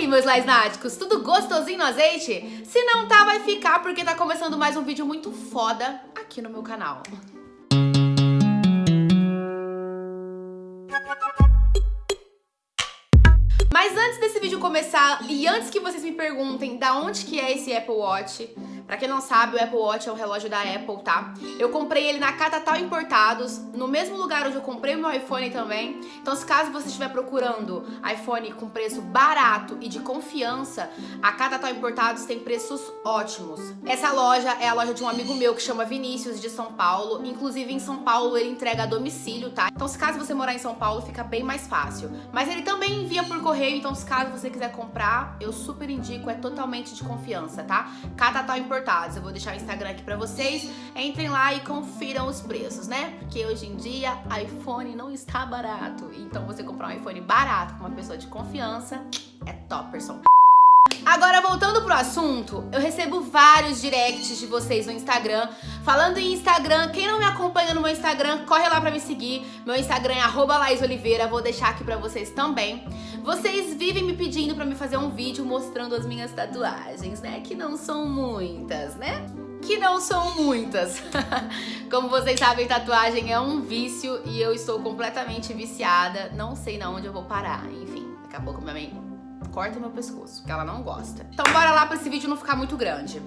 aí, meus laisnáticos, tudo gostosinho no azeite? Se não tá, vai ficar, porque tá começando mais um vídeo muito foda aqui no meu canal. Mas antes desse vídeo começar, e antes que vocês me perguntem da onde que é esse Apple Watch, Pra quem não sabe, o Apple Watch é um relógio da Apple, tá? Eu comprei ele na Catatal Importados, no mesmo lugar onde eu comprei o meu iPhone também. Então, se caso você estiver procurando iPhone com preço barato e de confiança, a Catatal Importados tem preços ótimos. Essa loja é a loja de um amigo meu que chama Vinícius, de São Paulo. Inclusive, em São Paulo, ele entrega a domicílio, tá? Então, se caso você morar em São Paulo, fica bem mais fácil. Mas ele também envia por correio, então se caso você quiser comprar, eu super indico, é totalmente de confiança, tá? Catatal Importados importados. Eu vou deixar o Instagram aqui pra vocês. Entrem lá e confiram os preços, né? Porque hoje em dia, iPhone não está barato. Então você comprar um iPhone barato com uma pessoa de confiança é topperson. Agora, voltando pro assunto, eu recebo vários directs de vocês no Instagram. Falando em Instagram, quem não me acompanha no meu Instagram, corre lá pra me seguir. Meu Instagram é arroba vou deixar aqui pra vocês também. Vocês vivem me pedindo pra me fazer um vídeo mostrando as minhas tatuagens, né? Que não são muitas, né? que não são muitas. Como vocês sabem, tatuagem é um vício e eu estou completamente viciada. Não sei na onde eu vou parar. Enfim, daqui a pouco minha mãe corta meu pescoço, porque ela não gosta. Então bora lá pra esse vídeo não ficar muito grande.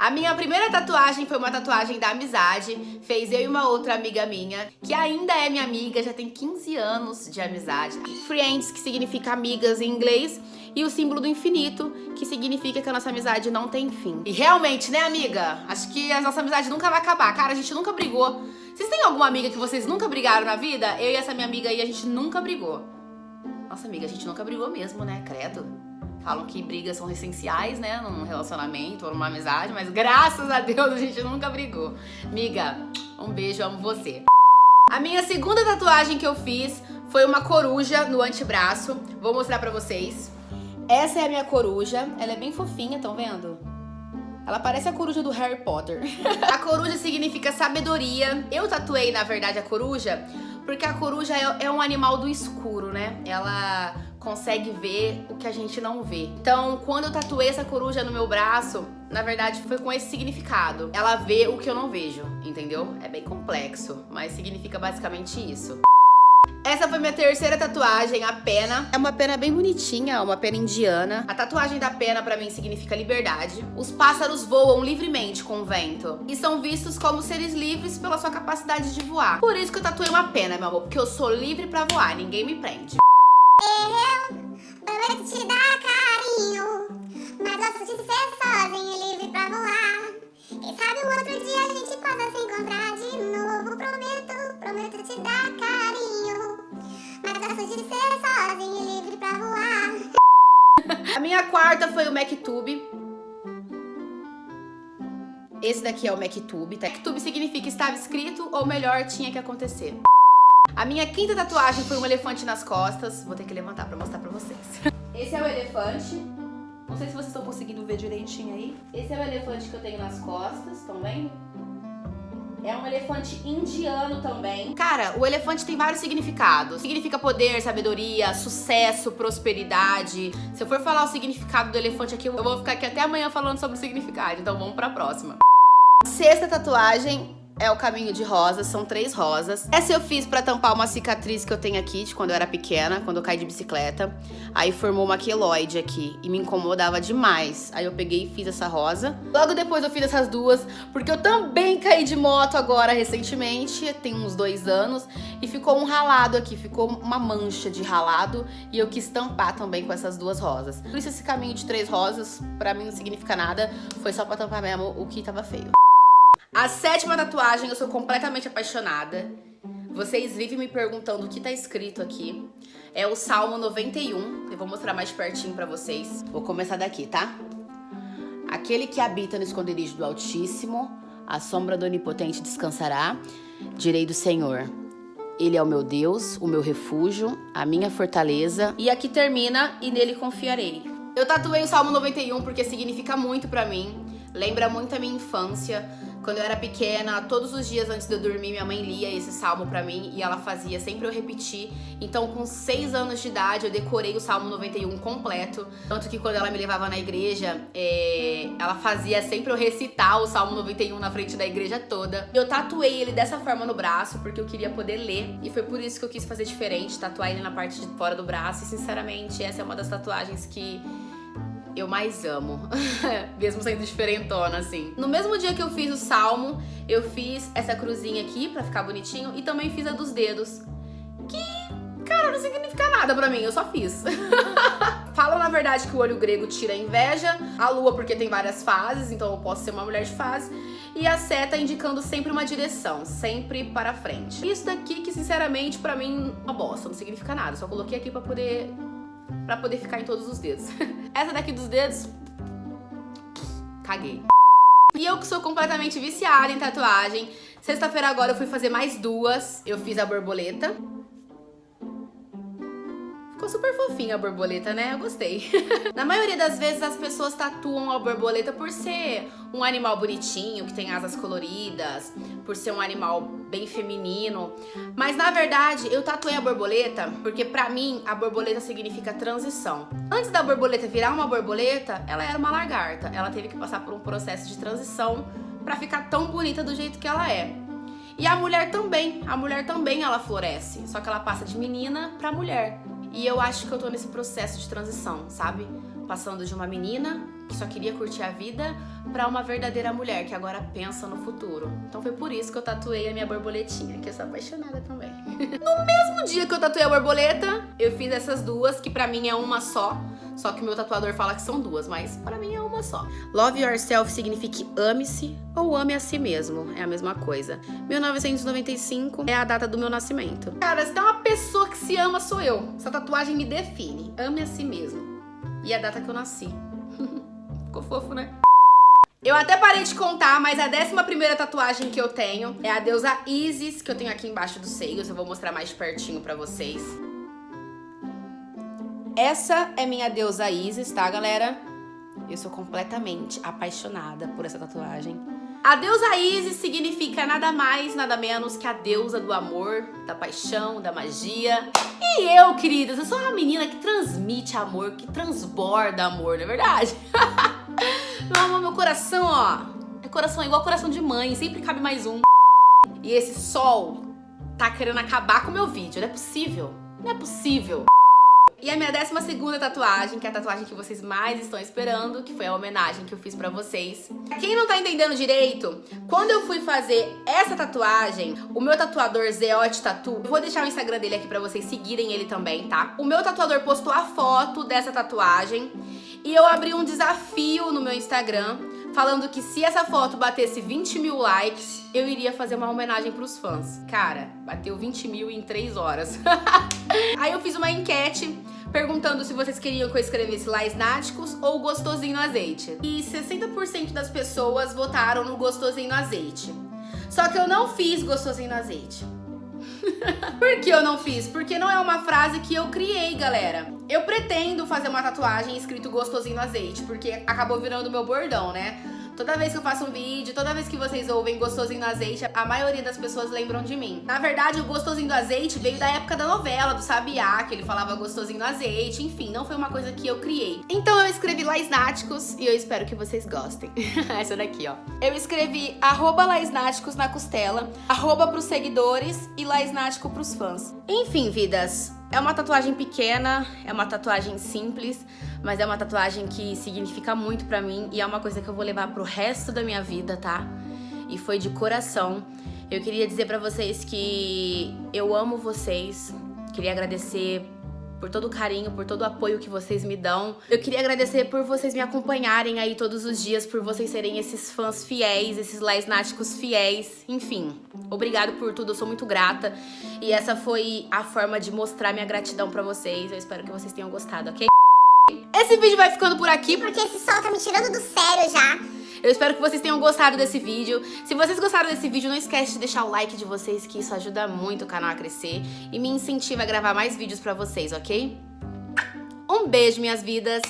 A minha primeira tatuagem foi uma tatuagem da amizade, fez eu e uma outra amiga minha, que ainda é minha amiga, já tem 15 anos de amizade. Friends, que significa amigas em inglês, e o símbolo do infinito, que significa que a nossa amizade não tem fim. E realmente, né, amiga? Acho que a nossa amizade nunca vai acabar. Cara, a gente nunca brigou. Vocês têm alguma amiga que vocês nunca brigaram na vida? Eu e essa minha amiga aí, a gente nunca brigou. Nossa, amiga, a gente nunca brigou mesmo, né? Credo. Falam que brigas são essenciais, né? Num relacionamento ou numa amizade, mas graças a Deus a gente nunca brigou. Amiga, um beijo, amo você. A minha segunda tatuagem que eu fiz foi uma coruja no antebraço. Vou mostrar pra vocês. Essa é a minha coruja. Ela é bem fofinha, estão vendo? Ela parece a coruja do Harry Potter. a coruja significa sabedoria. Eu tatuei, na verdade, a coruja porque a coruja é, é um animal do escuro, né? Ela consegue ver o que a gente não vê. Então, quando eu tatuei essa coruja no meu braço, na verdade foi com esse significado. Ela vê o que eu não vejo, entendeu? É bem complexo, mas significa basicamente isso. Essa foi minha terceira tatuagem, a pena. É uma pena bem bonitinha, uma pena indiana. A tatuagem da pena pra mim significa liberdade. Os pássaros voam livremente com o vento e são vistos como seres livres pela sua capacidade de voar. Por isso que eu tatuei uma pena, meu amor, porque eu sou livre pra voar, ninguém me prende. Eu prometo te dar carinho, mas gosto de quarta foi o MacTube. Esse daqui é o MacTube. Tá? MacTube significa estava escrito, ou melhor, tinha que acontecer. A minha quinta tatuagem foi um elefante nas costas. Vou ter que levantar pra mostrar pra vocês. Esse é o elefante. Não sei se vocês estão conseguindo ver direitinho aí. Esse é o elefante que eu tenho nas costas, estão vendo? É um elefante indiano também. Cara, o elefante tem vários significados. Significa poder, sabedoria, sucesso, prosperidade. Se eu for falar o significado do elefante aqui, eu vou ficar aqui até amanhã falando sobre o significado. Então vamos pra próxima. Sexta tatuagem é o caminho de rosas, são três rosas. Essa eu fiz pra tampar uma cicatriz que eu tenho aqui de quando eu era pequena, quando eu caí de bicicleta. Aí formou uma queloide aqui e me incomodava demais. Aí eu peguei e fiz essa rosa. Logo depois eu fiz essas duas, porque eu também caí de moto agora recentemente, tem uns dois anos, e ficou um ralado aqui, ficou uma mancha de ralado e eu quis tampar também com essas duas rosas. Por isso esse caminho de três rosas pra mim não significa nada, foi só pra tampar mesmo o que tava feio. A sétima tatuagem eu sou completamente apaixonada. Vocês vivem me perguntando o que tá escrito aqui. É o Salmo 91. Eu vou mostrar mais pertinho pra vocês. Vou começar daqui, tá? Aquele que habita no esconderijo do Altíssimo, a sombra do Onipotente descansará. Direi do Senhor. Ele é o meu Deus, o meu refúgio, a minha fortaleza. E aqui termina, e nele confiarei. Eu tatuei o Salmo 91 porque significa muito pra mim. Lembra muito a minha infância. Quando eu era pequena, todos os dias antes de eu dormir, minha mãe lia esse salmo pra mim e ela fazia sempre eu repetir. Então, com 6 anos de idade, eu decorei o Salmo 91 completo. Tanto que quando ela me levava na igreja, é... ela fazia sempre eu recitar o Salmo 91 na frente da igreja toda. Eu tatuei ele dessa forma no braço, porque eu queria poder ler. E foi por isso que eu quis fazer diferente, tatuar ele na parte de fora do braço. E, sinceramente, essa é uma das tatuagens que eu mais amo, mesmo sendo diferentona, assim. No mesmo dia que eu fiz o salmo, eu fiz essa cruzinha aqui pra ficar bonitinho e também fiz a dos dedos, que, cara, não significa nada pra mim, eu só fiz. Falam, na verdade, que o olho grego tira a inveja, a lua porque tem várias fases, então eu posso ser uma mulher de fase, e a seta indicando sempre uma direção, sempre para frente. Isso daqui que, sinceramente, pra mim, uma bosta, não significa nada, só coloquei aqui pra poder pra poder ficar em todos os dedos. Essa daqui dos dedos, caguei. E eu que sou completamente viciada em tatuagem, sexta-feira agora eu fui fazer mais duas. Eu fiz a borboleta, Ficou super fofinha a borboleta, né? Eu gostei. Na maioria das vezes as pessoas tatuam a borboleta por ser um animal bonitinho, que tem asas coloridas, por ser um animal bem feminino. Mas na verdade eu tatuei a borboleta porque pra mim a borboleta significa transição. Antes da borboleta virar uma borboleta, ela era uma lagarta. Ela teve que passar por um processo de transição pra ficar tão bonita do jeito que ela é. E a mulher também, a mulher também ela floresce, só que ela passa de menina pra mulher. E eu acho que eu tô nesse processo de transição, sabe? Passando de uma menina que só queria curtir a vida pra uma verdadeira mulher que agora pensa no futuro. Então foi por isso que eu tatuei a minha borboletinha, que eu sou apaixonada também. no mesmo dia que eu tatuei a borboleta, eu fiz essas duas, que pra mim é uma só. Só que o meu tatuador fala que são duas, mas para mim é uma só. Love yourself significa ame-se ou ame a si mesmo. É a mesma coisa. 1995 é a data do meu nascimento. Cara, se tem uma pessoa que se ama, sou eu. Essa tatuagem me define. Ame a si mesmo. E a data que eu nasci. Ficou fofo, né? Eu até parei de contar, mas a décima primeira tatuagem que eu tenho é a deusa Isis, que eu tenho aqui embaixo dos seios. Eu vou mostrar mais de pertinho pra vocês. Essa é minha deusa Isis, tá, galera? Eu sou completamente apaixonada por essa tatuagem. A deusa Isis significa nada mais, nada menos que a deusa do amor, da paixão, da magia. E eu, queridas, eu sou uma menina que transmite amor, que transborda amor, não é verdade? meu amor, meu coração, ó, é coração igual coração de mãe, sempre cabe mais um. E esse sol tá querendo acabar com o meu vídeo, não é possível, não é possível. E a minha décima segunda tatuagem, que é a tatuagem que vocês mais estão esperando, que foi a homenagem que eu fiz pra vocês. Quem não tá entendendo direito, quando eu fui fazer essa tatuagem, o meu tatuador Zeote Tatu, eu vou deixar o Instagram dele aqui pra vocês seguirem ele também, tá? O meu tatuador postou a foto dessa tatuagem e eu abri um desafio no meu Instagram falando que se essa foto batesse 20 mil likes, eu iria fazer uma homenagem pros fãs. Cara, bateu 20 mil em 3 horas. Aí eu fiz uma enquete perguntando se vocês queriam que eu escrevesse Laisnáticos ou Gostosinho no Azeite. E 60% das pessoas votaram no Gostosinho no Azeite. Só que eu não fiz Gostosinho no Azeite. Por que eu não fiz? Porque não é uma frase que eu criei, galera. Eu pretendo fazer uma tatuagem escrito gostosinho no azeite, porque acabou virando meu bordão, né? Toda vez que eu faço um vídeo, toda vez que vocês ouvem gostosinho do azeite, a maioria das pessoas lembram de mim. Na verdade, o gostosinho do azeite veio da época da novela, do Sabiá, que ele falava gostosinho do azeite, enfim, não foi uma coisa que eu criei. Então eu escrevi Laisnáticos e eu espero que vocês gostem. Essa daqui, ó. Eu escrevi arroba Laisnáticos na costela, arroba pros seguidores e Laisnático pros fãs. Enfim, vidas, é uma tatuagem pequena, é uma tatuagem simples, mas é uma tatuagem que significa muito pra mim e é uma coisa que eu vou levar pro resto da minha vida, tá? E foi de coração. Eu queria dizer pra vocês que eu amo vocês, queria agradecer por todo o carinho, por todo o apoio que vocês me dão. Eu queria agradecer por vocês me acompanharem aí todos os dias, por vocês serem esses fãs fiéis, esses laisnáticos fiéis. Enfim, obrigado por tudo, eu sou muito grata. E essa foi a forma de mostrar minha gratidão pra vocês. Eu espero que vocês tenham gostado, ok? Esse vídeo vai ficando por aqui. Porque esse sol tá me tirando do sério já. Eu espero que vocês tenham gostado desse vídeo. Se vocês gostaram desse vídeo, não esquece de deixar o like de vocês, que isso ajuda muito o canal a crescer e me incentiva a gravar mais vídeos pra vocês, ok? Um beijo, minhas vidas.